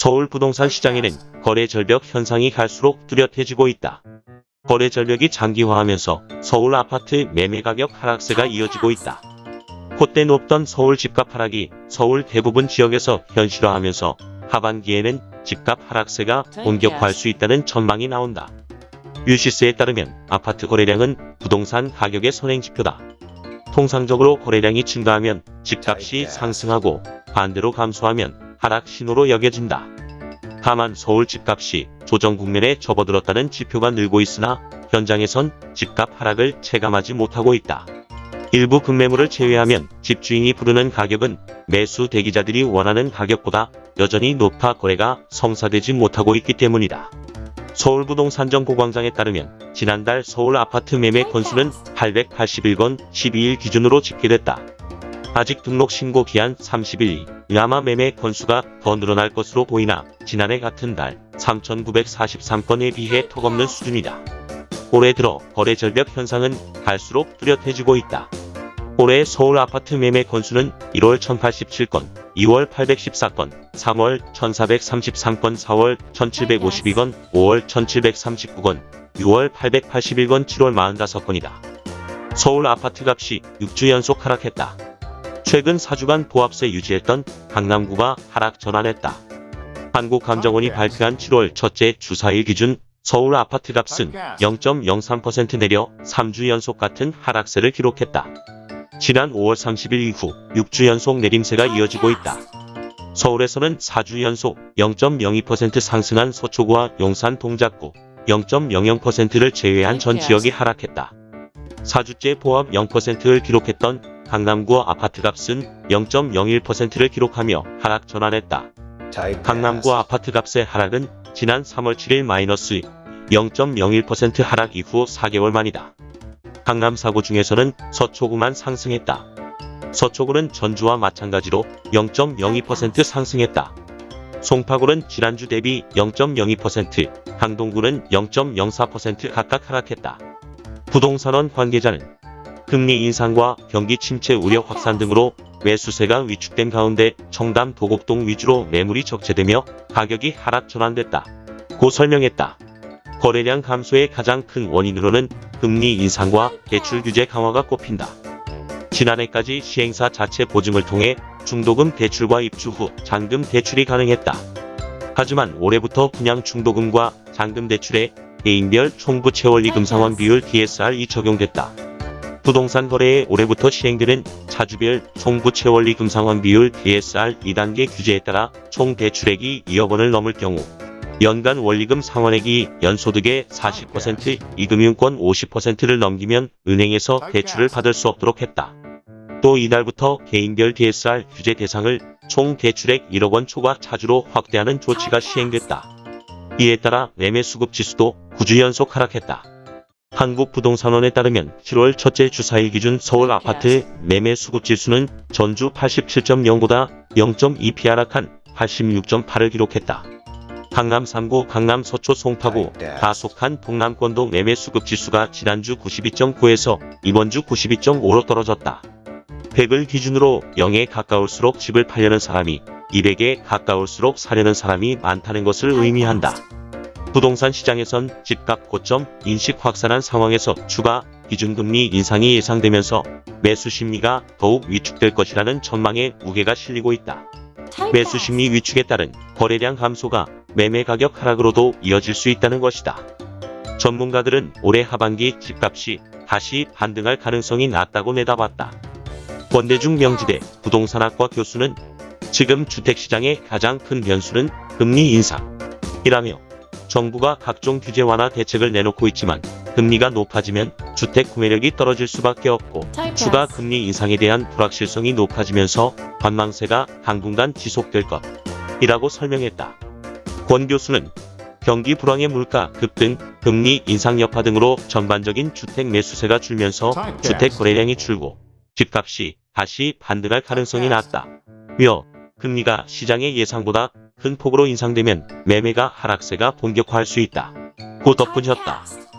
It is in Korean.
서울 부동산 시장에는 거래 절벽 현상이 갈수록 뚜렷해지고 있다. 거래 절벽이 장기화하면서 서울 아파트 매매 가격 하락세가 이어지고 있다. 콧대 높던 서울 집값 하락이 서울 대부분 지역에서 현실화하면서 하반기에는 집값 하락세가 본격화할 수 있다는 전망이 나온다. 유시스에 따르면 아파트 거래량은 부동산 가격의 선행지표다. 통상적으로 거래량이 증가하면 집값이 상승하고 반대로 감소하면 하락 신호로 여겨진다. 다만 서울 집값이 조정 국면에 접어들었다는 지표가 늘고 있으나 현장에선 집값 하락을 체감하지 못하고 있다. 일부 급매물을 제외하면 집주인이 부르는 가격은 매수 대기자들이 원하는 가격보다 여전히 높아 거래가 성사되지 못하고 있기 때문이다. 서울부동산정보광장에 따르면 지난달 서울 아파트 매매 건수는 881건 12일 기준으로 집계됐다. 아직 등록 신고 기한 30일 아마 매매 건수가 더 늘어날 것으로 보이나 지난해 같은 달 3,943건에 비해 턱없는 수준이다. 올해 들어 거래 절벽 현상은 갈수록 뚜렷해지고 있다. 올해 서울 아파트 매매 건수는 1월 1087건, 2월 814건, 3월 1433건, 4월 1752건, 5월 1739건, 6월 881건, 7월 45건이다. 서울 아파트 값이 6주 연속 하락했다. 최근 4주간 보합세 유지했던 강남구가 하락 전환했다. 한국감정원이 발표한 7월 첫째 주사일 기준 서울 아파트 값은 0.03% 내려 3주 연속 같은 하락세를 기록했다. 지난 5월 30일 이후 6주 연속 내림세가 이어지고 있다. 서울에서는 4주 연속 0.02% 상승한 서초구와 용산 동작구 0.00%를 제외한 전 지역이 하락했다. 4주째 보합 0%를 기록했던 강남구 아파트값은 0.01%를 기록하며 하락 전환했다. 강남구 아파트값의 하락은 지난 3월 7일 마이너스 0.01% 하락 이후 4개월 만이다. 강남 사구 중에서는 서초구만 상승했다. 서초구는 전주와 마찬가지로 0.02% 상승했다. 송파구는 지난주 대비 0.02%, 강동구는 0.04% 각각 하락했다. 부동산원 관계자는 금리 인상과 경기 침체 우려 확산 등으로 매수세가 위축된 가운데 청담 도곡동 위주로 매물이 적재되며 가격이 하락 전환됐다. 고 설명했다. 거래량 감소의 가장 큰 원인으로는 금리 인상과 대출 규제 강화가 꼽힌다. 지난해까지 시행사 자체 보증을 통해 중도금 대출과 입주 후 잔금 대출이 가능했다. 하지만 올해부터 그냥 중도금과 잔금 대출에 개인별 총부 채 원리금 상환 비율 DSR이 적용됐다. 부동산 거래에 올해부터 시행되는 차주별 총부 채 원리 금 상환 비율 DSR 2단계 규제에 따라 총 대출액이 2억 원을 넘을 경우 연간 원리금 상환액이 연소득의 40%, 이금융권 50%를 넘기면 은행에서 대출을 받을 수 없도록 했다. 또 이달부터 개인별 DSR 규제 대상을 총 대출액 1억 원 초과 차주로 확대하는 조치가 시행됐다. 이에 따라 매매 수급 지수도 9주 연속 하락했다. 한국부동산원에 따르면 7월 첫째 주사일 기준 서울 아파트 매매 수급 지수는 전주 87.0보다 0.2p 하락한 86.8을 기록했다. 강남 3구, 강남 서초 송파구 다 속한 동남권도 매매 수급 지수가 지난주 92.9에서 이번 주 92.5로 떨어졌다. 100을 기준으로 0에 가까울수록 집을 팔려는 사람이 200에 가까울수록 사려는 사람이 많다는 것을 의미한다. 부동산 시장에선 집값 고점 인식 확산한 상황에서 추가 기준금리 인상이 예상되면서 매수 심리가 더욱 위축될 것이라는 전망에 무게가 실리고 있다. 매수 심리 위축에 따른 거래량 감소가 매매 가격 하락으로도 이어질 수 있다는 것이다. 전문가들은 올해 하반기 집값이 다시 반등할 가능성이 낮다고 내다봤다. 권대중 명지대 부동산학과 교수는 지금 주택시장의 가장 큰 변수는 금리 인상이라며 정부가 각종 규제 완화 대책을 내놓고 있지만 금리가 높아지면 주택 구매력이 떨어질 수밖에 없고 추가 금리 인상에 대한 불확실성이 높아지면서 관망세가 당분간 지속될 것이라고 설명했다. 권 교수는 경기 불황의 물가 급등, 금리 인상 여파 등으로 전반적인 주택 매수세가 줄면서 주택 거래량이 줄고 집값이 다시 반등할 가능성이 낮다. 며 금리가 시장의 예상보다 큰 폭으로 인상되면 매매가 하락세가 본격화할 수 있다. 고 덧붙였다.